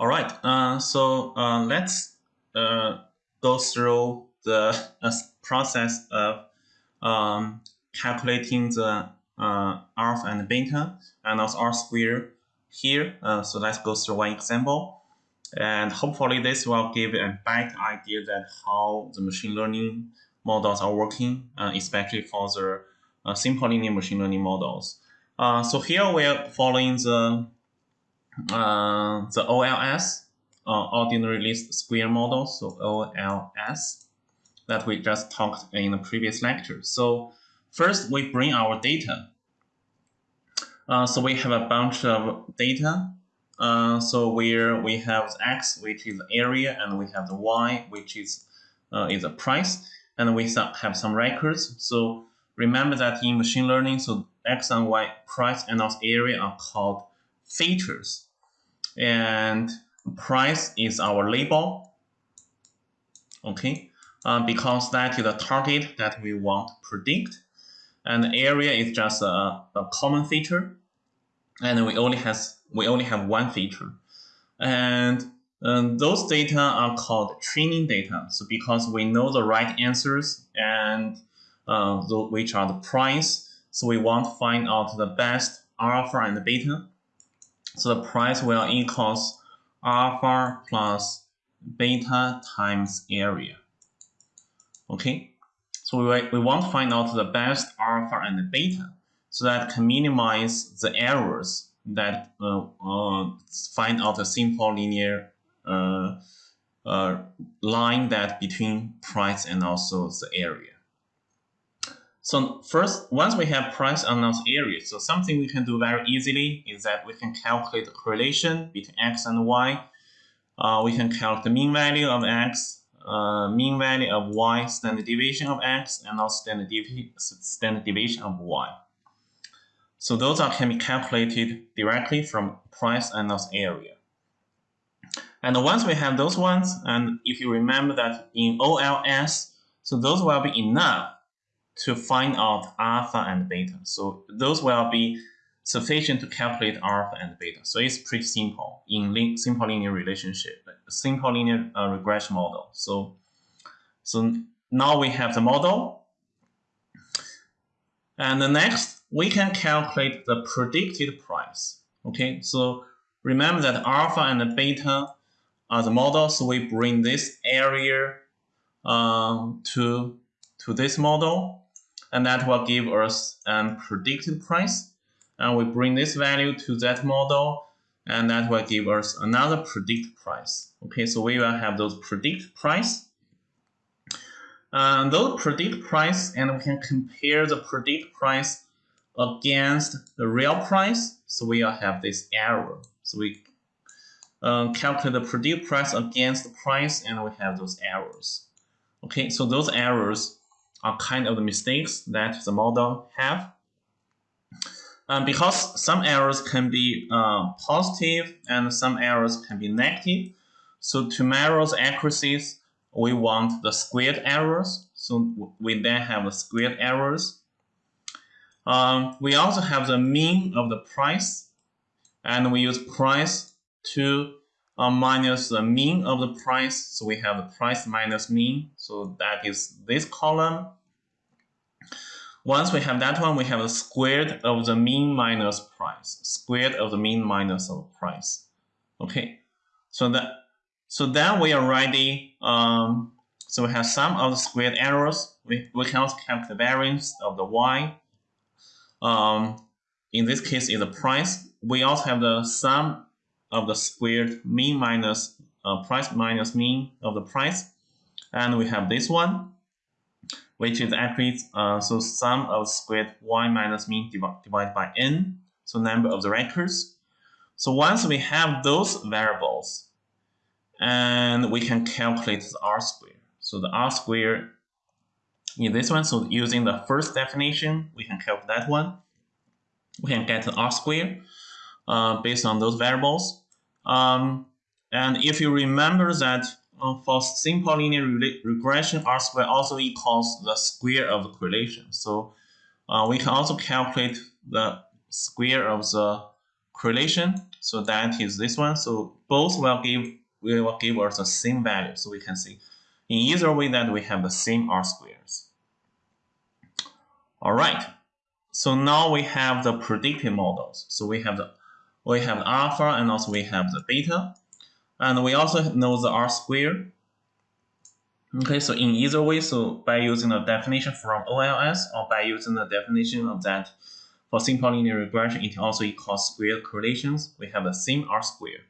All right, uh, so uh, let's uh, go through the uh, process of um, calculating the uh, alpha and beta and also R square here. Uh, so let's go through one example. And hopefully this will give a better idea that how the machine learning models are working, especially for the simple linear machine learning models. so here we are following the uh, the OLS, uh, ordinary least square model, so OLS, that we just talked in the previous lecture. So first we bring our data. Uh, so we have a bunch of data. Uh, so where we have the x, which is area, and we have the y, which is uh, is a price, and we have some records. So remember that in machine learning, so x and y, price and also area are called features and price is our label. Okay, uh, because that is the target that we want to predict, and area is just a, a common feature, and we only has we only have one feature, and um, those data are called training data. So because we know the right answers and uh, which are the price, so we want to find out the best alpha and beta so the price will equals alpha plus beta times area. Okay, so we, we want to find out the best alpha and beta so that can minimize the errors that uh, uh, find out a simple linear uh, uh line that between price and also the area. So first, once we have price announced area, so something we can do very easily is that we can calculate the correlation between x and y. Uh, we can calculate the mean value of x, uh, mean value of y, standard deviation of x, and also standard, devi standard deviation of y. So those are can be calculated directly from price announced area. And once we have those ones, and if you remember that in OLS, so those will be enough to find out alpha and beta. So those will be sufficient to calculate alpha and beta. So it's pretty simple in simple linear relationship, simple linear uh, regression model. So, so now we have the model. And the next, we can calculate the predicted price. Okay, so remember that alpha and beta are the model, so we bring this area uh, to, to this model and that will give us a predicted price. And we bring this value to that model, and that will give us another predict price. Okay, so we will have those predict price. Those predict price, and we can compare the predict price against the real price. So we will have this error. So we uh, calculate the predict price against the price, and we have those errors. Okay, so those errors are kind of the mistakes that the model have. Um, because some errors can be uh, positive and some errors can be negative. So to measure the accuracies, we want the squared errors. So we then have the squared errors. Um, we also have the mean of the price, and we use price to uh, minus the mean of the price. So we have the price minus mean. So that is this column. Once we have that one, we have the squared of the mean minus price. Squared of the mean minus of price. Okay. So that so then we are ready. Um, so we have sum of the squared errors. We, we can also calculate the variance of the y. Um, in this case is the price. We also have the sum of the squared mean minus uh, price minus mean of the price. And we have this one, which is actually uh, so sum of squared y minus mean divided by n, so number of the records. So once we have those variables, and we can calculate the r square. So the r square in this one, so using the first definition, we can calculate that one. We can get the r square uh, based on those variables. Um, and if you remember that uh, for simple linear regression, r square also equals the square of the correlation. So uh, we can also calculate the square of the correlation. So that is this one. So both will give will give us the same value. So we can see in either way that we have the same R squares. All right. So now we have the predictive models. So we have the we have alpha and also we have the beta. And we also know the R square. Okay, so in either way, so by using the definition from OLS or by using the definition of that for simple linear regression, it also equals square correlations. We have the same R square.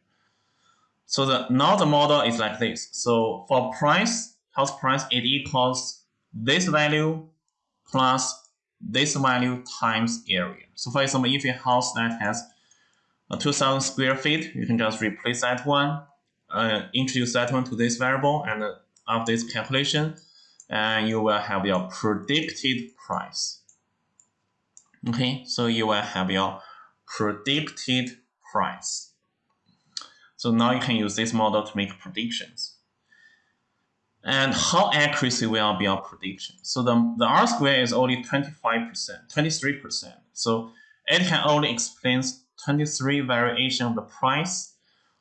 So the now the model is like this. So for price, house price, it equals this value plus this value times area. So for example, if a house that has a 2000 square feet, you can just replace that one, uh, introduce that one to this variable, and uh, of this calculation, and you will have your predicted price. Okay, so you will have your predicted price. So now you can use this model to make predictions. And how accuracy will be our prediction? So the, the R square is only 25%, 23%. So it can only explain 23 variation of the price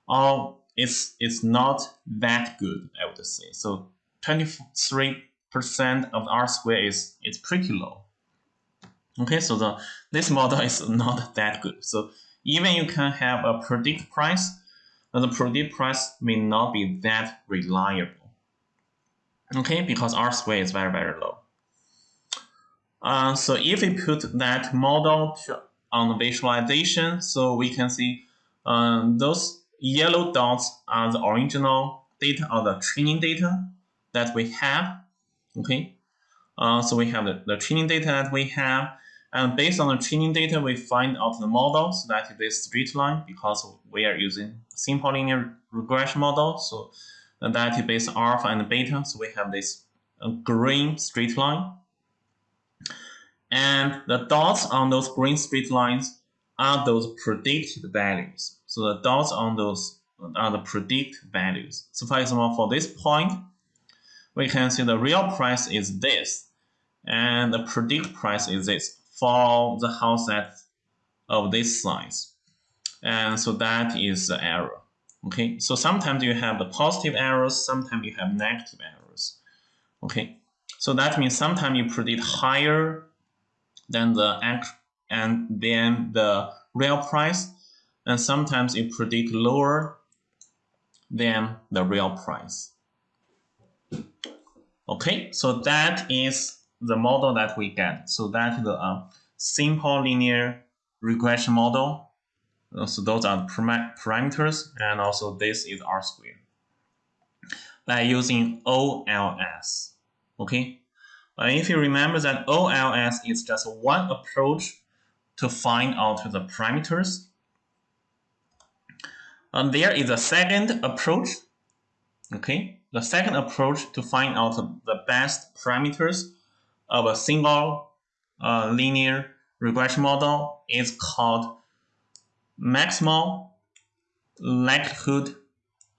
or it's it's not that good, I would say. So 23% of R square is is pretty low. Okay, so the this model is not that good. So even you can have a predict price, the predict price may not be that reliable. Okay, because R square is very, very low. Uh, so if we put that model to, on the visualization, so we can see um, those yellow dots are the original data or the training data that we have. Okay, uh, so we have the, the training data that we have, and based on the training data, we find out the model. So that is this straight line because we are using simple linear regression model. So that is based alpha and beta. So we have this uh, green straight line. And the dots on those green straight lines are those predicted values. So the dots on those are the predict values. So for example, for this point, we can see the real price is this, and the predict price is this for the house at of this size. And so that is the error. Okay, so sometimes you have the positive errors, sometimes you have negative errors. Okay, so that means sometimes you predict higher than the act and then the real price, and sometimes it predict lower than the real price. Okay, so that is the model that we get. So that is the uh, simple linear regression model. Uh, so those are the parameters, and also this is R squared by using OLS. Okay, uh, if you remember that OLS is just one approach to find out the parameters and there is a second approach. Okay, the second approach to find out the best parameters of a single uh, linear regression model is called maximal likelihood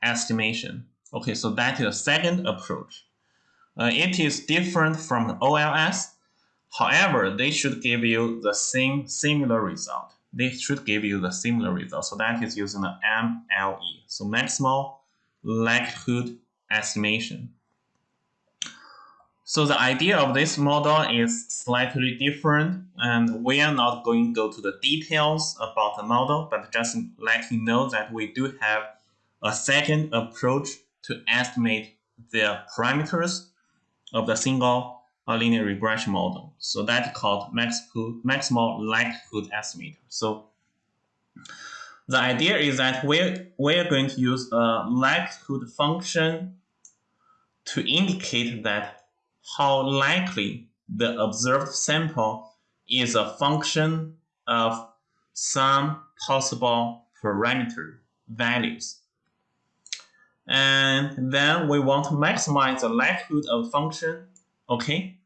estimation. Okay, so that is the second approach. Uh, it is different from OLS. However, they should give you the same similar result they should give you the similar result. So that is using the MLE, so maximal likelihood estimation. So the idea of this model is slightly different, and we are not going to go to the details about the model, but just let you know that we do have a second approach to estimate the parameters of the single linear regression model. So that's called maximal likelihood estimator. So the idea is that we're, we're going to use a likelihood function to indicate that how likely the observed sample is a function of some possible parameter values. And then we want to maximize the likelihood of function, okay?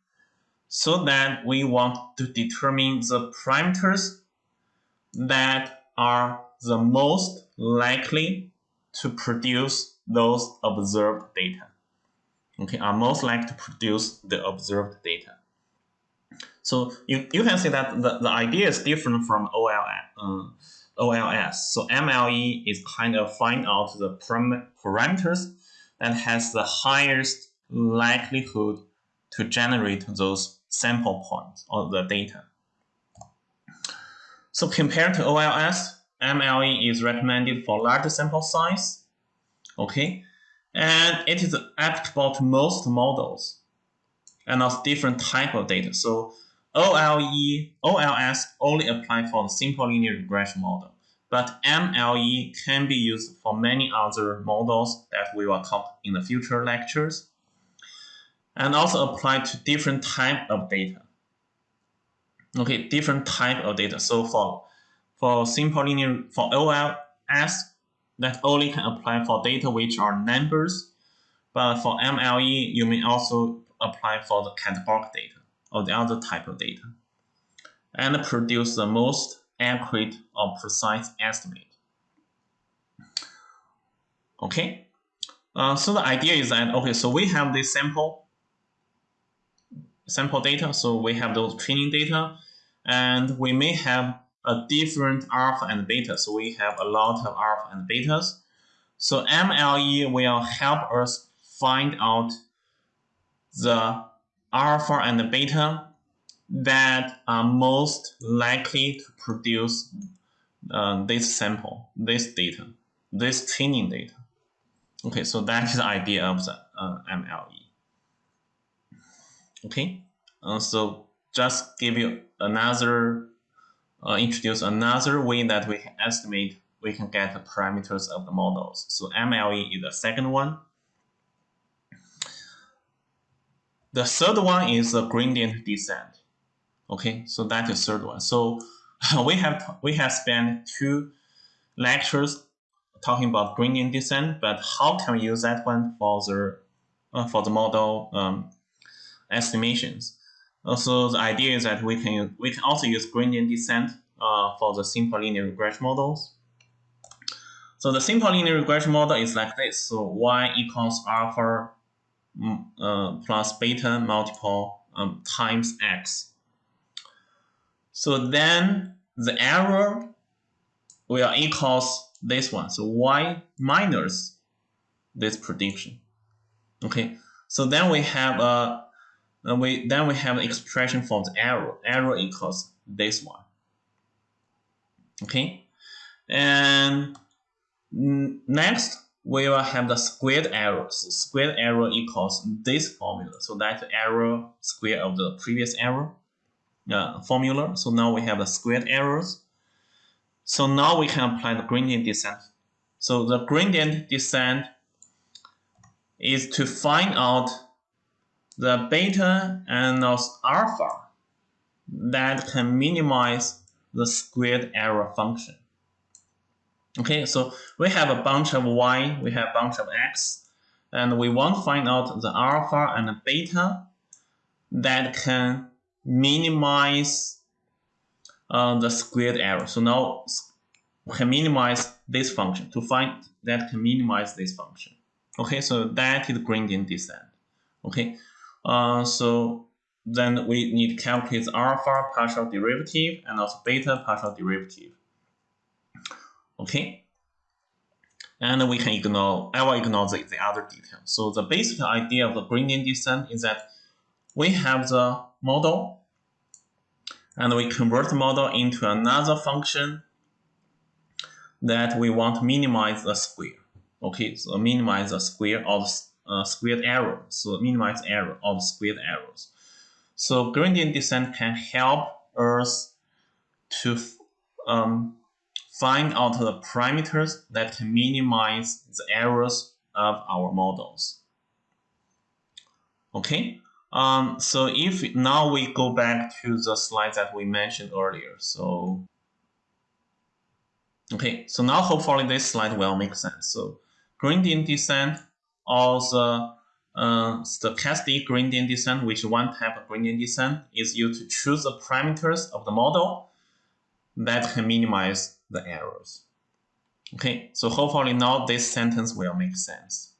so that we want to determine the parameters that are the most likely to produce those observed data. Okay, are most likely to produce the observed data. So you, you can see that the, the idea is different from uh, OLS. So MLE is kind of find out the param parameters that has the highest likelihood to generate those sample points or the data. So compared to OLS, MLE is recommended for larger sample size. Okay, and it is applicable to most models and also different type of data. So OLE, OLS only apply for the simple linear regression model, but MLE can be used for many other models that we will talk in the future lectures, and also apply to different type of data. Okay, different type of data. So for for simple linear for OLS, that only can apply for data which are numbers, but for MLE, you may also apply for the categorical data or the other type of data and produce the most accurate or precise estimate. Okay, uh, so the idea is that, okay, so we have this sample, sample data, so we have those training data, and we may have a different alpha and beta. So we have a lot of alpha and betas. So MLE will help us find out the alpha and the beta that are most likely to produce uh, this sample, this data, this training data. Okay, so that is the idea of the uh, MLE. Okay, uh, so just give you another uh, introduce another way that we can estimate we can get the parameters of the models. So MLE is the second one. The third one is the gradient descent. Okay, so that is the third one. So we have we have spent two lectures talking about gradient descent, but how can we use that one for the uh, for the model um, estimations? Also, the idea is that we can we can also use gradient descent uh, for the simple linear regression models. So the simple linear regression model is like this. So y equals alpha mm, uh, plus beta multiple um, times x. So then the error will equals this one. So y minus this prediction. Okay. So then we have a we then we have an expression for the error. Error equals this one. Okay, and next we will have the squared error. So squared error equals this formula. So that's the error square of the previous error uh, formula. So now we have the squared errors. So now we can apply the gradient descent. So the gradient descent is to find out the beta and alpha that can minimize the squared error function. Okay, so we have a bunch of y, we have a bunch of x, and we want to find out the alpha and the beta that can minimize uh, the squared error. So now we can minimize this function to find that can minimize this function. Okay, so that is gradient descent. Okay, uh, so then we need to calculate alpha partial derivative and also beta partial derivative. Okay. And we can ignore, I will ignore the, the other details. So the basic idea of the gradient descent is that we have the model and we convert the model into another function that we want to minimize the square. Okay, so minimize the square of uh, squared error. So minimize error of squared errors. So gradient descent can help us to um, find out the parameters that can minimize the errors of our models. Okay, um, so if now we go back to the slide that we mentioned earlier. So, okay, so now hopefully this slide will make sense. So gradient descent also uh, stochastic gradient descent, which one type of gradient descent, is used to choose the parameters of the model that can minimize the errors. Okay, so hopefully now this sentence will make sense.